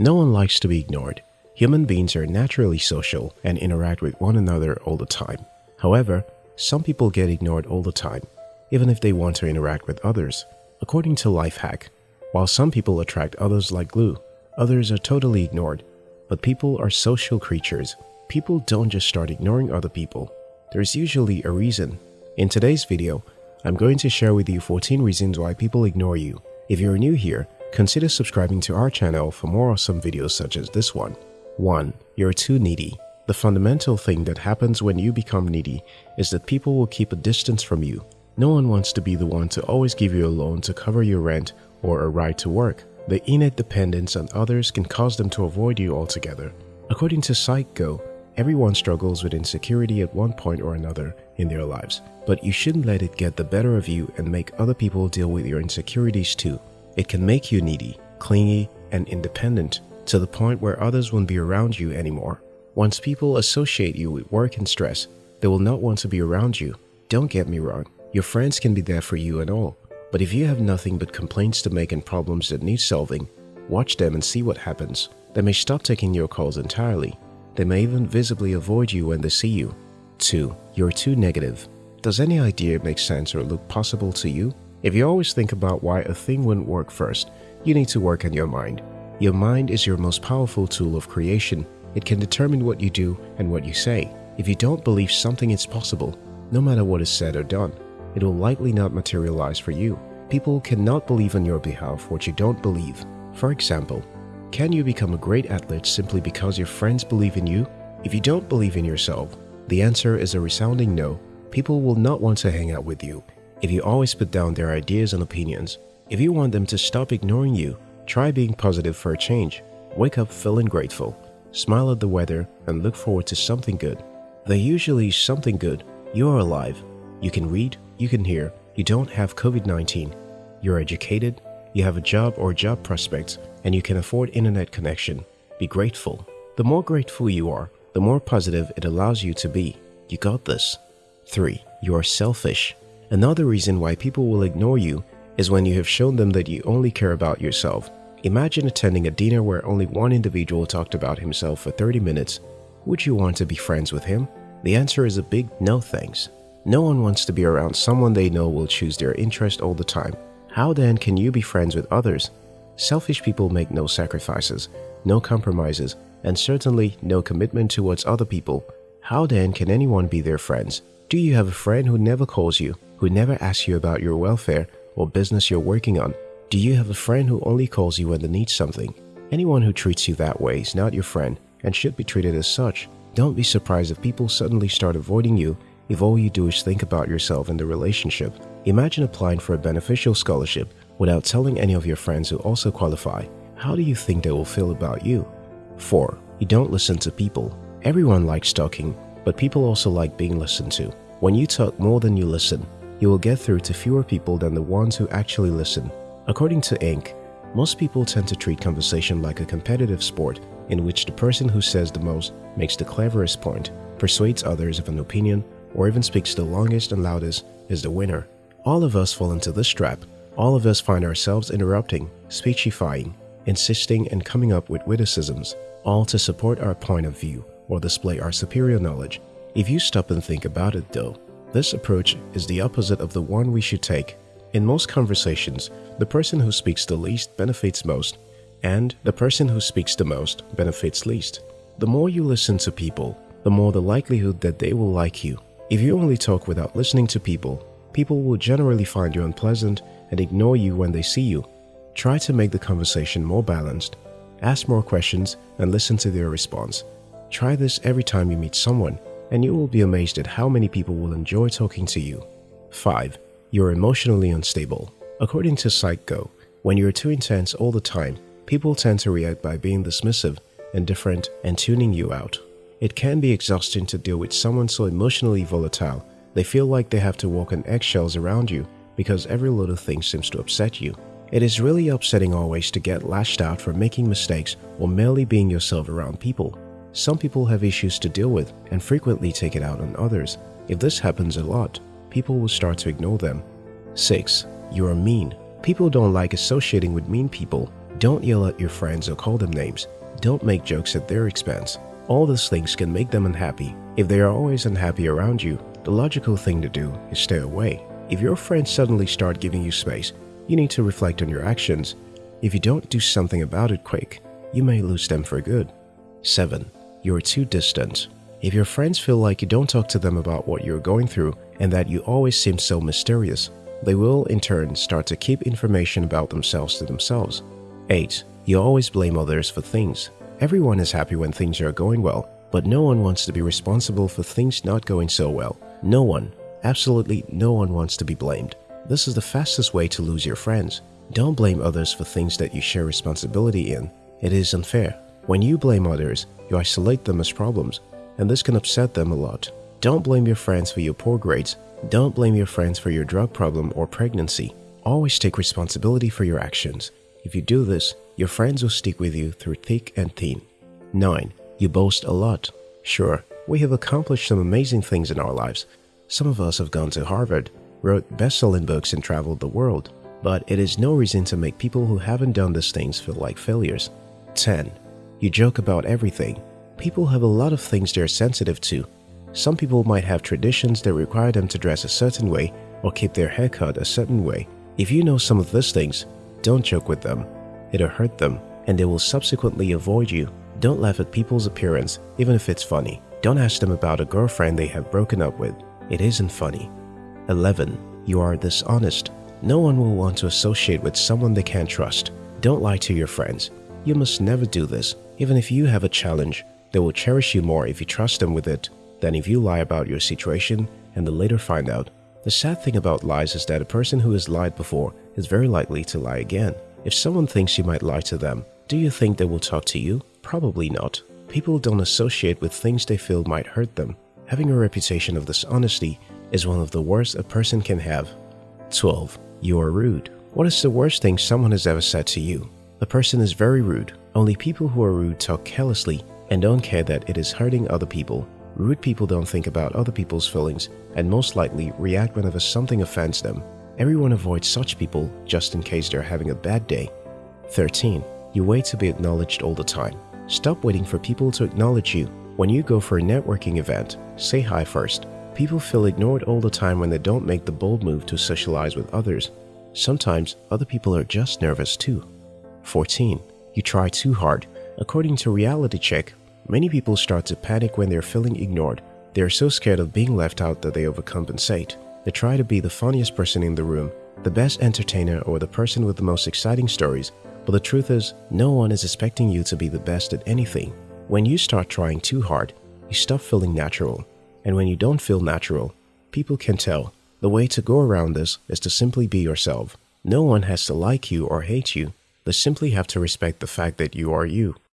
No one likes to be ignored. Human beings are naturally social and interact with one another all the time. However, some people get ignored all the time, even if they want to interact with others. According to Lifehack, while some people attract others like glue, others are totally ignored. But people are social creatures. People don't just start ignoring other people. There's usually a reason. In today's video, I'm going to share with you 14 reasons why people ignore you. If you're new here, consider subscribing to our channel for more awesome videos such as this one. 1. You're too needy. The fundamental thing that happens when you become needy is that people will keep a distance from you. No one wants to be the one to always give you a loan to cover your rent or a ride to work. The innate dependence on others can cause them to avoid you altogether. According to PsychGo, everyone struggles with insecurity at one point or another in their lives, but you shouldn't let it get the better of you and make other people deal with your insecurities too. It can make you needy, clingy, and independent to the point where others won't be around you anymore. Once people associate you with work and stress, they will not want to be around you. Don't get me wrong, your friends can be there for you and all, but if you have nothing but complaints to make and problems that need solving, watch them and see what happens. They may stop taking your calls entirely. They may even visibly avoid you when they see you. 2. You're too negative. Does any idea make sense or look possible to you? If you always think about why a thing wouldn't work first, you need to work on your mind. Your mind is your most powerful tool of creation. It can determine what you do and what you say. If you don't believe something is possible, no matter what is said or done, it will likely not materialize for you. People cannot believe on your behalf what you don't believe. For example, can you become a great athlete simply because your friends believe in you? If you don't believe in yourself, the answer is a resounding no. People will not want to hang out with you if you always put down their ideas and opinions. If you want them to stop ignoring you, Try being positive for a change. Wake up feeling grateful. Smile at the weather and look forward to something good. There usually is something good. You are alive. You can read, you can hear, you don't have COVID-19. You're educated, you have a job or job prospects, and you can afford internet connection. Be grateful. The more grateful you are, the more positive it allows you to be. You got this. 3. You are selfish. Another reason why people will ignore you is when you have shown them that you only care about yourself. Imagine attending a dinner where only one individual talked about himself for 30 minutes. Would you want to be friends with him? The answer is a big no thanks. No one wants to be around someone they know will choose their interest all the time. How then can you be friends with others? Selfish people make no sacrifices, no compromises, and certainly no commitment towards other people. How then can anyone be their friends? Do you have a friend who never calls you, who never asks you about your welfare or business you're working on? Do you have a friend who only calls you when they need something? Anyone who treats you that way is not your friend and should be treated as such. Don't be surprised if people suddenly start avoiding you if all you do is think about yourself and the relationship. Imagine applying for a beneficial scholarship without telling any of your friends who also qualify. How do you think they will feel about you? 4. You don't listen to people. Everyone likes talking, but people also like being listened to. When you talk more than you listen, you will get through to fewer people than the ones who actually listen. According to Inc., most people tend to treat conversation like a competitive sport in which the person who says the most makes the cleverest point, persuades others of an opinion, or even speaks the longest and loudest is the winner. All of us fall into this trap. All of us find ourselves interrupting, speechifying, insisting and coming up with witticisms, all to support our point of view or display our superior knowledge. If you stop and think about it though, this approach is the opposite of the one we should take in most conversations, the person who speaks the least benefits most, and the person who speaks the most benefits least. The more you listen to people, the more the likelihood that they will like you. If you only talk without listening to people, people will generally find you unpleasant and ignore you when they see you. Try to make the conversation more balanced. Ask more questions and listen to their response. Try this every time you meet someone, and you will be amazed at how many people will enjoy talking to you. 5 you're emotionally unstable. According to PsychGo, when you're too intense all the time, people tend to react by being dismissive, indifferent, and tuning you out. It can be exhausting to deal with someone so emotionally volatile they feel like they have to walk on eggshells around you because every little thing seems to upset you. It is really upsetting always to get lashed out for making mistakes or merely being yourself around people. Some people have issues to deal with and frequently take it out on others. If this happens a lot, people will start to ignore them. 6. You are mean. People don't like associating with mean people. Don't yell at your friends or call them names. Don't make jokes at their expense. All these things can make them unhappy. If they are always unhappy around you, the logical thing to do is stay away. If your friends suddenly start giving you space, you need to reflect on your actions. If you don't do something about it quick, you may lose them for good. 7. You are too distant. If your friends feel like you don't talk to them about what you're going through and that you always seem so mysterious, they will in turn start to keep information about themselves to themselves. 8. You always blame others for things. Everyone is happy when things are going well, but no one wants to be responsible for things not going so well. No one, absolutely no one wants to be blamed. This is the fastest way to lose your friends. Don't blame others for things that you share responsibility in. It is unfair. When you blame others, you isolate them as problems and this can upset them a lot. Don't blame your friends for your poor grades. Don't blame your friends for your drug problem or pregnancy. Always take responsibility for your actions. If you do this, your friends will stick with you through thick and thin. 9. You boast a lot. Sure, we have accomplished some amazing things in our lives. Some of us have gone to Harvard, wrote best-selling books and traveled the world. But it is no reason to make people who haven't done these things feel like failures. 10. You joke about everything. People have a lot of things they're sensitive to. Some people might have traditions that require them to dress a certain way or keep their hair cut a certain way. If you know some of these things, don't joke with them. It'll hurt them and they will subsequently avoid you. Don't laugh at people's appearance even if it's funny. Don't ask them about a girlfriend they have broken up with. It isn't funny. 11. You are dishonest. No one will want to associate with someone they can't trust. Don't lie to your friends. You must never do this. Even if you have a challenge, they will cherish you more if you trust them with it than if you lie about your situation and they later find out. The sad thing about lies is that a person who has lied before is very likely to lie again. If someone thinks you might lie to them, do you think they will talk to you? Probably not. People don't associate with things they feel might hurt them. Having a reputation of dishonesty is one of the worst a person can have. 12. You are rude. What is the worst thing someone has ever said to you? A person is very rude. Only people who are rude talk carelessly and don't care that it is hurting other people. Rude people don't think about other people's feelings and most likely react whenever something offends them. Everyone avoids such people just in case they're having a bad day. 13. You wait to be acknowledged all the time. Stop waiting for people to acknowledge you. When you go for a networking event, say hi first. People feel ignored all the time when they don't make the bold move to socialize with others. Sometimes other people are just nervous too. 14. You try too hard. According to Reality Check, many people start to panic when they're feeling ignored. They are so scared of being left out that they overcompensate. They try to be the funniest person in the room, the best entertainer or the person with the most exciting stories, but the truth is, no one is expecting you to be the best at anything. When you start trying too hard, you stop feeling natural. And when you don't feel natural, people can tell. The way to go around this is to simply be yourself. No one has to like you or hate you. They simply have to respect the fact that you are you.